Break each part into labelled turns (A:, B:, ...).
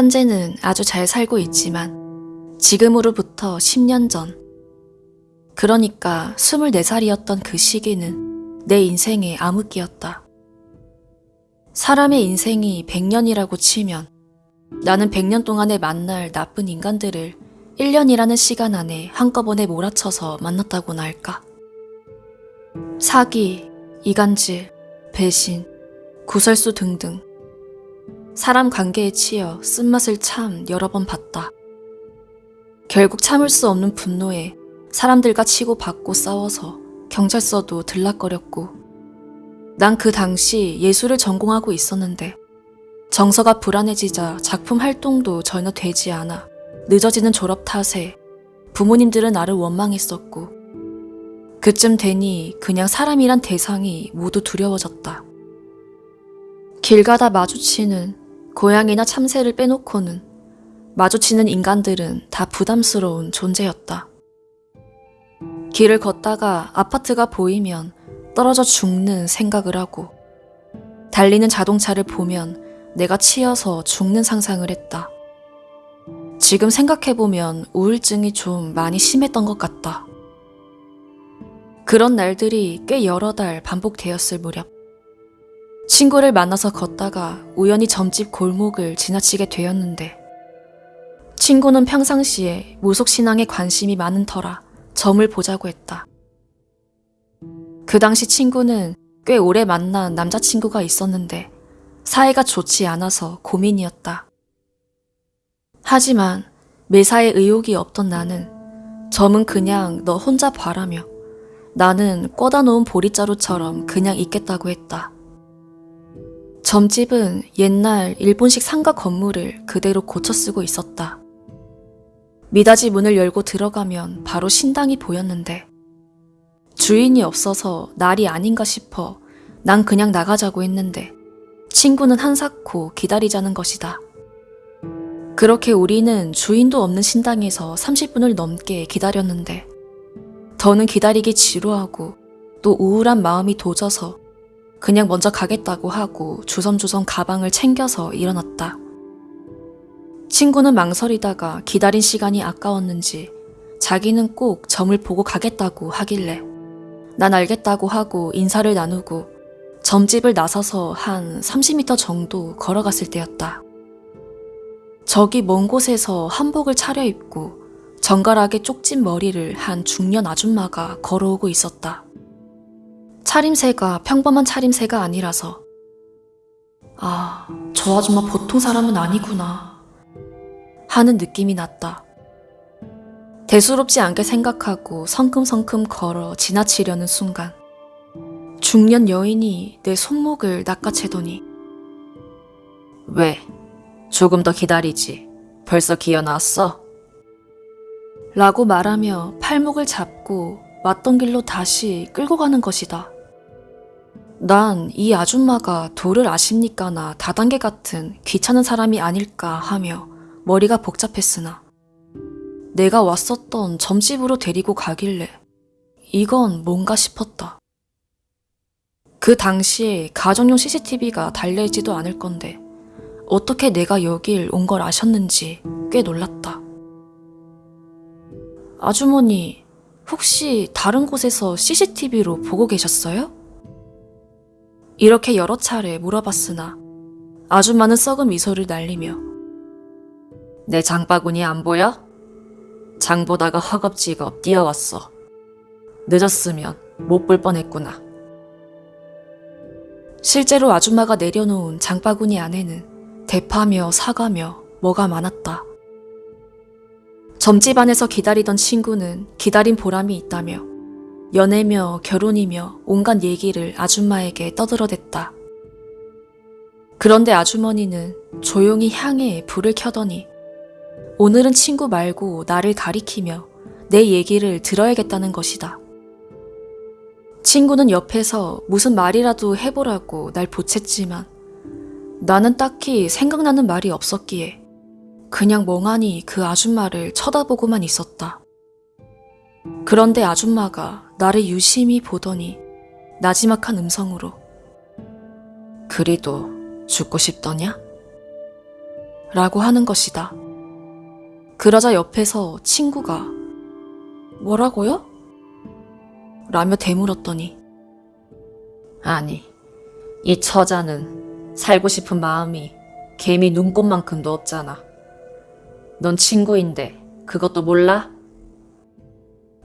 A: 현재는 아주 잘 살고 있지만 지금으로부터 10년 전 그러니까 24살이었던 그 시기는 내 인생의 암흑기였다. 사람의 인생이 100년이라고 치면 나는 100년 동안에 만날 나쁜 인간들을 1년이라는 시간 안에 한꺼번에 몰아쳐서 만났다고나 할까? 사기, 이간질, 배신, 구설수 등등 사람 관계에 치여 쓴맛을 참 여러 번 봤다. 결국 참을 수 없는 분노에 사람들과 치고 받고 싸워서 경찰서도 들락거렸고 난 그 당시 예술을 전공하고 있었는데 정서가 불안해지자 작품 활동도 전혀 되지 않아 늦어지는 졸업 탓에 부모님들은 나를 원망했었고 그쯤 되니 그냥 사람이란 대상이 모두 두려워졌다. 길 가다 마주치는 고양이나 참새를 빼놓고는 마주치는 인간들은 다 부담스러운 존재였다. 길을 걷다가 아파트가 보이면 떨어져 죽는 생각을 하고 달리는 자동차를 보면 내가 치여서 죽는 상상을 했다. 지금 생각해보면 우울증이 좀 많이 심했던 것 같다. 그런 날들이 꽤 여러 달 반복되었을 무렵. 친구를 만나서 걷다가 우연히 점집 골목을 지나치게 되었는데, 친구는 평상시에 무속신앙에 관심이 많은 터라 점을 보자고 했다. 그 당시 친구는 꽤 오래 만난 남자친구가 있었는데, 사이가 좋지 않아서 고민이었다. 하지만 매사에 의욕이 없던 나는 점은 그냥 너 혼자 봐라며 나는 꿔다 놓은 보리자루처럼 그냥 있겠다고 했다. 점집은 옛날 일본식 상가 건물을 그대로 고쳐 쓰고 있었다. 미닫이 문을 열고 들어가면 바로 신당이 보였는데 주인이 없어서 날이 아닌가 싶어 난 그냥 나가자고 했는데 친구는 한사코 기다리자는 것이다. 그렇게 우리는 주인도 없는 신당에서 30분을 넘게 기다렸는데 더는 기다리기 지루하고 또 우울한 마음이 도져서 그냥 먼저 가겠다고 하고 주섬주섬 가방을 챙겨서 일어났다. 친구는 망설이다가 기다린 시간이 아까웠는지 자기는 꼭 점을 보고 가겠다고 하길래 난 알겠다고 하고 인사를 나누고 점집을 나서서 한 30m 정도 걸어갔을 때였다. 저기 먼 곳에서 한복을 차려입고 정갈하게 쪽진 머리를 한 중년 아줌마가 걸어오고 있었다. 차림새가 평범한 차림새가 아니라서 아, 저 아줌마 보통 사람은 아니구나 하는 느낌이 났다. 대수롭지 않게 생각하고 성큼성큼 걸어 지나치려는 순간 중년 여인이 내 손목을 낚아채더니 왜? 조금 더 기다리지. 벌써 기어 나왔어? 라고 말하며 팔목을 잡고 왔던 길로 다시 끌고 가는 것이다. 난 이 아줌마가 도를 아십니까나 다단계 같은 귀찮은 사람이 아닐까 하며 머리가 복잡했으나 내가 왔었던 점집으로 데리고 가길래 이건 뭔가 싶었다. 그 당시에 가정용 CCTV가 달려있지도 않을 건데 어떻게 내가 여길 온 걸 아셨는지 꽤 놀랐다. 아주머니, 혹시 다른 곳에서 CCTV로 보고 계셨어요? 이렇게 여러 차례 물어봤으나 아줌마는 썩은 미소를 날리며 내 장바구니 안 보여? 장 보다가 허겁지겁 뛰어왔어. 늦었으면 못 볼 뻔했구나. 실제로 아줌마가 내려놓은 장바구니 안에는 대파며 사과며 뭐가 많았다. 점집 안에서 기다리던 친구는 기다린 보람이 있다며 연애며 결혼이며 온갖 얘기를 아줌마에게 떠들어댔다. 그런데 아주머니는 조용히 향에 불을 켜더니 오늘은 친구 말고 나를 가리키며 내 얘기를 들어야겠다는 것이다. 친구는 옆에서 무슨 말이라도 해보라고 날 보챘지만 나는 딱히 생각나는 말이 없었기에 그냥 멍하니 그 아줌마를 쳐다보고만 있었다. 그런데 아줌마가 나를 유심히 보더니 나지막한 음성으로 그리도 죽고 싶더냐? 라고 하는 것이다. 그러자 옆에서 친구가 뭐라고요? 라며 되물었더니
B: 아니, 이 처자는 살고 싶은 마음이 개미 눈곱만큼도 없잖아. 넌 친구인데 그것도 몰라?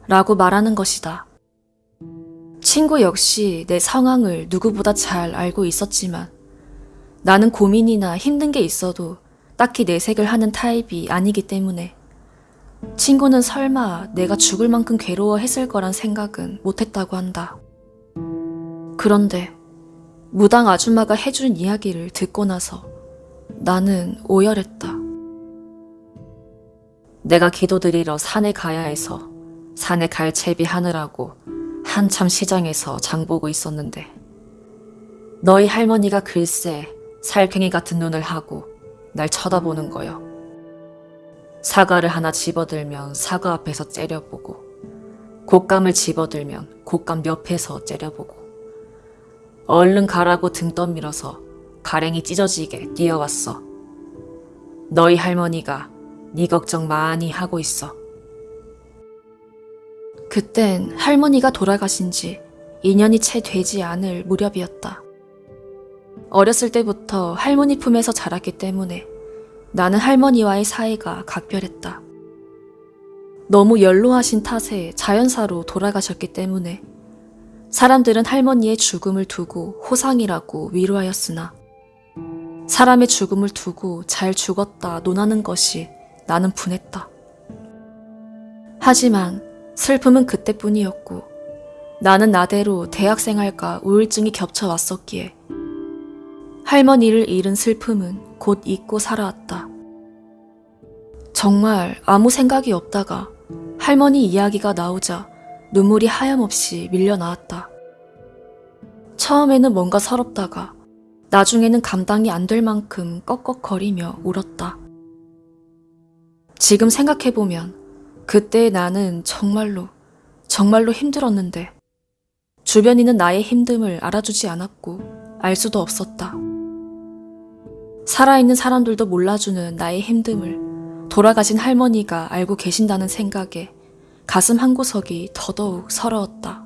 A: 라고 말하는 것이다. 친구 역시 내 상황을 누구보다 잘 알고 있었지만 나는 고민이나 힘든 게 있어도 딱히 내색을 하는 타입이 아니기 때문에 친구는 설마 내가 죽을 만큼 괴로워했을 거란 생각은 못했다고 한다. 그런데 무당 아줌마가 해준 이야기를 듣고 나서 나는 오열했다.
B: 내가 기도드리러 산에 가야 해서 산에 갈 채비하느라고 한참 시장에서 장 보고 있었는데 너희 할머니가 글쎄 살쾡이 같은 눈을 하고 날 쳐다보는 거요. 사과를 하나 집어들면 사과 앞에서 째려보고 곶감을 집어들면 곶감 옆에서 째려보고 얼른 가라고 등 떠밀어서 가랭이 찢어지게 뛰어왔어. 너희 할머니가 네 걱정 많이 하고 있어.
A: 그땐 할머니가 돌아가신 지 2년이 채 되지 않을 무렵이었다. 어렸을 때부터 할머니 품에서 자랐기 때문에 나는 할머니와의 사이가 각별했다. 너무 연로하신 탓에 자연사로 돌아가셨기 때문에 사람들은 할머니의 죽음을 두고 호상이라고 위로하였으나 사람의 죽음을 두고 잘 죽었다 논하는 것이 나는 분했다. 하지만 슬픔은 그때뿐이었고 나는 나대로 대학생활과 우울증이 겹쳐 왔었기에 할머니를 잃은 슬픔은 곧 잊고 살아왔다. 정말 아무 생각이 없다가 할머니 이야기가 나오자 눈물이 하염없이 밀려 나왔다. 처음에는 뭔가 서럽다가 나중에는 감당이 안 될 만큼 꺽꺽거리며 울었다. 지금 생각해보면 그때의 나는 정말로, 정말로 힘들었는데 주변인은 나의 힘듦을 알아주지 않았고 알 수도 없었다. 살아있는 사람들도 몰라주는 나의 힘듦을 돌아가신 할머니가 알고 계신다는 생각에 가슴 한 구석이 더더욱 서러웠다.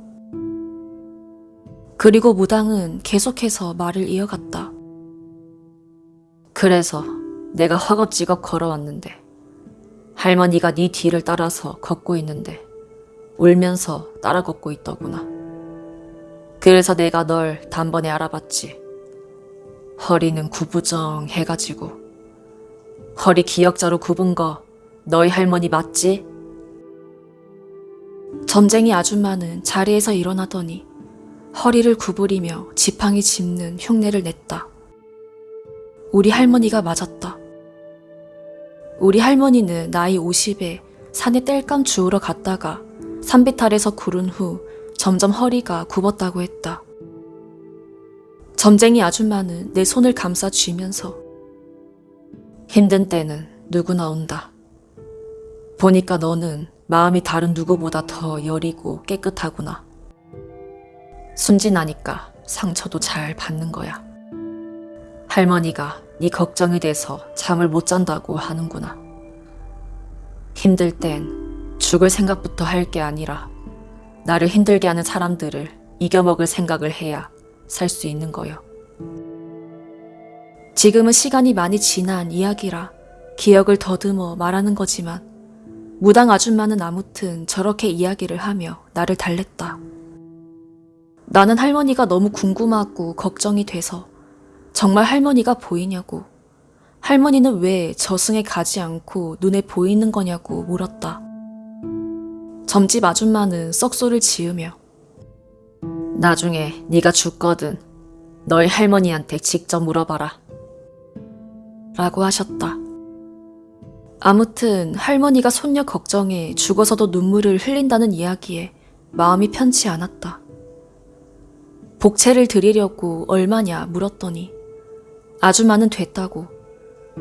A: 그리고 무당은 계속해서 말을 이어갔다.
B: 그래서 내가 허겁지겁 걸어왔는데 할머니가 네 뒤를 따라서 걷고 있는데 울면서 따라 걷고 있더구나. 그래서 내가 널 단번에 알아봤지. 허리는 구부정해가지고 허리 기역자로 굽은 거 너희 할머니 맞지?
A: 점쟁이 아줌마는 자리에서 일어나더니 허리를 구부리며 지팡이 짚는 흉내를 냈다. 우리 할머니가 맞았다. 우리 할머니는 나이 50에 산에 땔감 주우러 갔다가 산비탈에서 구른 후 점점 허리가 굽었다고 했다. 점쟁이 아줌마는 내 손을 감싸 쥐면서
B: 힘든 때는 누구나 온다. 보니까 너는 마음이 다른 누구보다 더 여리고 깨끗하구나. 순진하니까 상처도 잘 받는 거야. 할머니가 네 걱정이 돼서 잠을 못 잔다고 하는구나. 힘들 땐 죽을 생각부터 할 게 아니라 나를 힘들게 하는 사람들을 이겨먹을 생각을 해야 살 수 있는 거요.
A: 지금은 시간이 많이 지난 이야기라 기억을 더듬어 말하는 거지만 무당 아줌마는 아무튼 저렇게 이야기를 하며 나를 달랬다. 나는 할머니가 너무 궁금하고 걱정이 돼서 정말 할머니가 보이냐고 할머니는 왜 저승에 가지 않고 눈에 보이는 거냐고 물었다. 점집 아줌마는 썩소를 지으며
B: 나중에 네가 죽거든 너희 할머니한테 직접 물어봐라.
A: 라고 하셨다. 아무튼 할머니가 손녀 걱정에 죽어서도 눈물을 흘린다는 이야기에 마음이 편치 않았다. 복채를 드리려고 얼마냐 물었더니 아줌마는 됐다고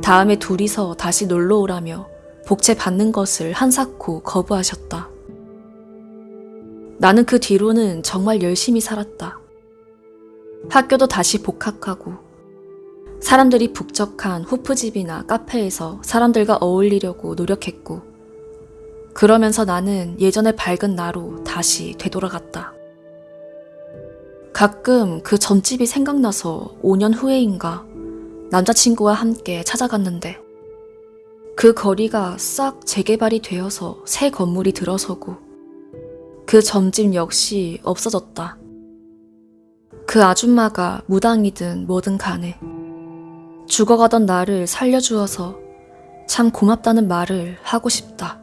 A: 다음에 둘이서 다시 놀러 오라며 복채 받는 것을 한사코 거부하셨다. 나는 그 뒤로는 정말 열심히 살았다. 학교도 다시 복학하고 사람들이 북적한 호프집이나 카페에서 사람들과 어울리려고 노력했고, 그러면서 나는 예전의 밝은 나로 다시 되돌아갔다. 가끔 그 전집이 생각나서 5년 후에인가 남자친구와 함께 찾아갔는데, 그 거리가 싹 재개발이 되어서 새 건물이 들어서고, 그 점집 역시 없어졌다. 그 아줌마가 무당이든 뭐든 간에 죽어가던 나를 살려주어서 참 고맙다는 말을 하고 싶다.